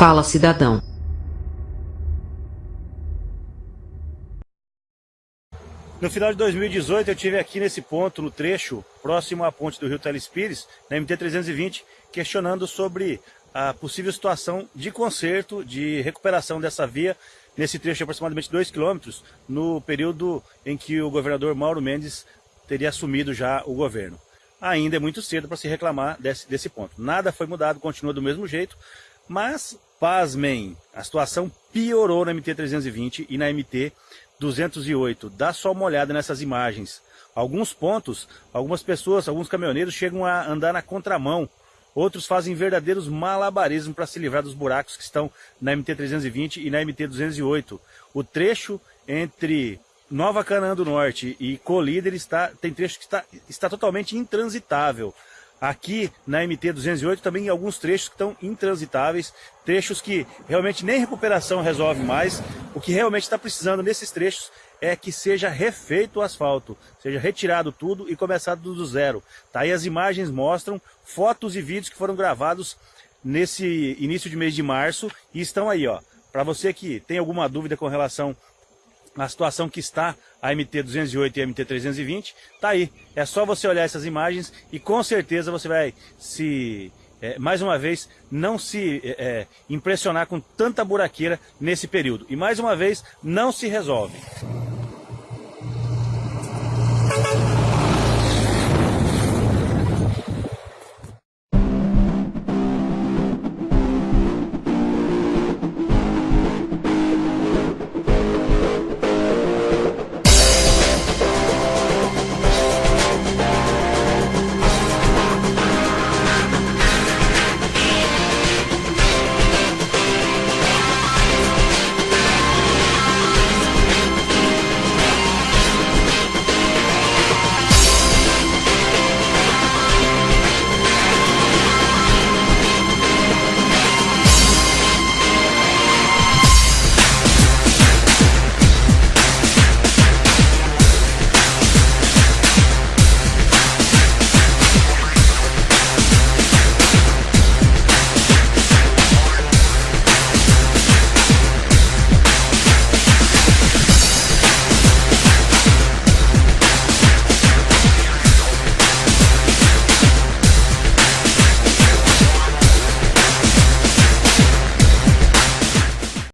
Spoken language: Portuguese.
Fala cidadão. No final de 2018 eu tive aqui nesse ponto, no trecho próximo à ponte do Rio Telespires, na MT-320, questionando sobre a possível situação de conserto, de recuperação dessa via nesse trecho de aproximadamente 2 km, no período em que o governador Mauro Mendes teria assumido já o governo. Ainda é muito cedo para se reclamar desse, desse ponto. Nada foi mudado, continua do mesmo jeito, mas, pasmem, a situação piorou na MT-320 e na MT 208. Dá só uma olhada nessas imagens. Alguns pontos, algumas pessoas, alguns caminhoneiros chegam a andar na contramão. Outros fazem verdadeiros malabarismos para se livrar dos buracos que estão na MT-320 e na MT-208. O trecho entre Nova Canaã do Norte e Colíder está, tem trecho que está, está totalmente intransitável. Aqui na MT-208 também alguns trechos que estão intransitáveis, trechos que realmente nem recuperação resolve mais. O que realmente está precisando nesses trechos é que seja refeito o asfalto, seja retirado tudo e começado do zero. Tá aí as imagens mostram fotos e vídeos que foram gravados nesse início de mês de março e estão aí, ó. Para você que tem alguma dúvida com relação na situação que está a MT-208 e a MT-320, tá aí. É só você olhar essas imagens e com certeza você vai se, é, mais uma vez, não se é, é impressionar com tanta buraqueira nesse período. E mais uma vez, não se resolve.